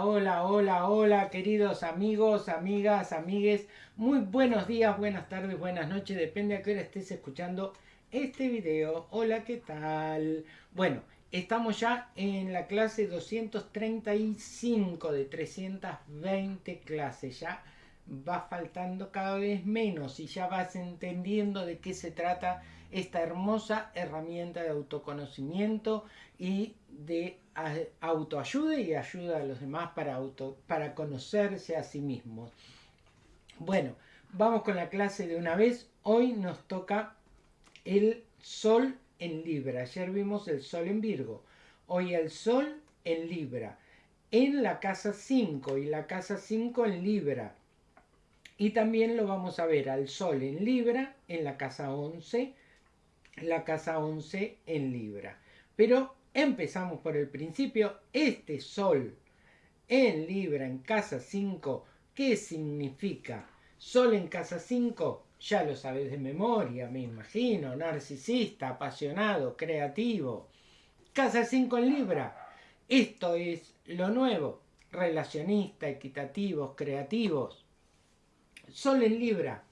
Hola, hola, hola, queridos amigos, amigas, amigues. Muy buenos días, buenas tardes, buenas noches, depende a qué hora estés escuchando este video. Hola, ¿qué tal? Bueno, estamos ya en la clase 235 de 320 clases. Ya va faltando cada vez menos y ya vas entendiendo de qué se trata esta hermosa herramienta de autoconocimiento y de autoayuda y ayuda a los demás para, auto, para conocerse a sí mismos. Bueno, vamos con la clase de una vez. Hoy nos toca el Sol en Libra. Ayer vimos el Sol en Virgo. Hoy el Sol en Libra. En la casa 5 y la casa 5 en Libra. Y también lo vamos a ver al Sol en Libra, en la casa 11, la casa 11 en Libra. Pero empezamos por el principio. Este Sol en Libra, en casa 5, ¿qué significa? Sol en casa 5, ya lo sabes de memoria, me imagino, narcisista, apasionado, creativo. Casa 5 en Libra, esto es lo nuevo, relacionista, equitativos, creativos. Sol en Libra,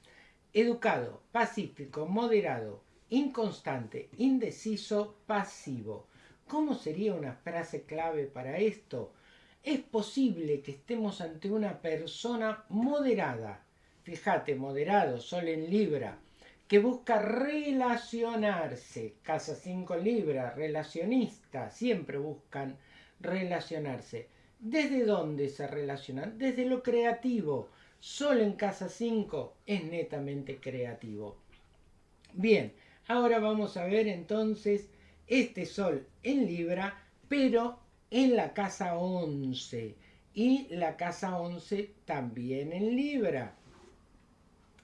educado, pacífico, moderado, inconstante, indeciso, pasivo. ¿Cómo sería una frase clave para esto? Es posible que estemos ante una persona moderada, fíjate, moderado, sol en Libra, que busca relacionarse, casa 5 Libra, relacionista, siempre buscan relacionarse. ¿Desde dónde se relacionan? Desde lo creativo. Sol en casa 5 es netamente creativo. Bien, Ahora vamos a ver entonces este Sol en Libra, pero en la casa 11. Y la casa 11 también en Libra.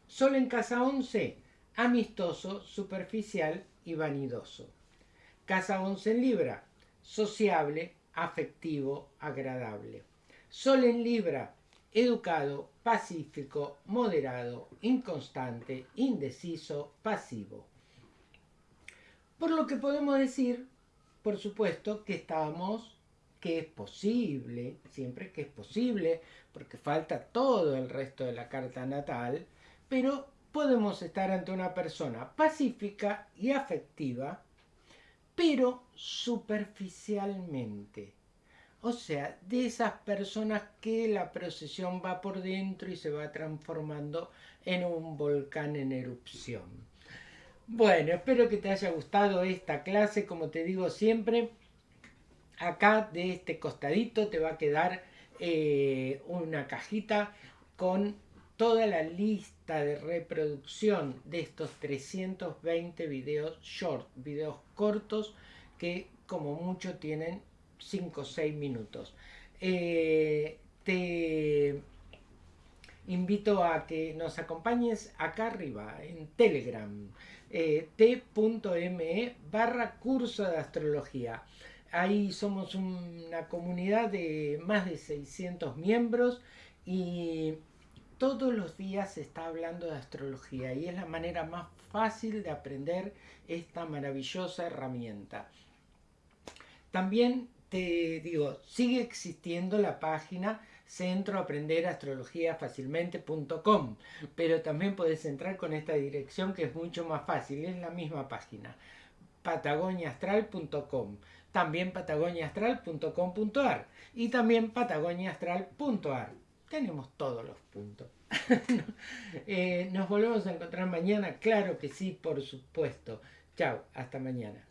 Sol en casa 11, amistoso, superficial y vanidoso. Casa 11 en Libra, sociable, afectivo, agradable. Sol en Libra, educado, pacífico, moderado, inconstante, indeciso, pasivo. Por lo que podemos decir, por supuesto, que estamos, que es posible, siempre que es posible, porque falta todo el resto de la carta natal, pero podemos estar ante una persona pacífica y afectiva, pero superficialmente. O sea, de esas personas que la procesión va por dentro y se va transformando en un volcán en erupción. Bueno, espero que te haya gustado esta clase. Como te digo siempre, acá de este costadito te va a quedar eh, una cajita con toda la lista de reproducción de estos 320 videos short, videos cortos que como mucho tienen 5 o 6 minutos. Eh, te invito a que nos acompañes acá arriba en Telegram eh, t.me barra curso de astrología. Ahí somos una comunidad de más de 600 miembros y todos los días se está hablando de astrología y es la manera más fácil de aprender esta maravillosa herramienta. También te digo, sigue existiendo la página centro aprender astrología fácilmente.com pero también puedes entrar con esta dirección que es mucho más fácil, es la misma página patagoniaastral.com también patagoniaastral.com.ar y también patagoniaastral.ar tenemos todos los puntos. Eh, nos volvemos a encontrar mañana claro que sí por supuesto. Chao hasta mañana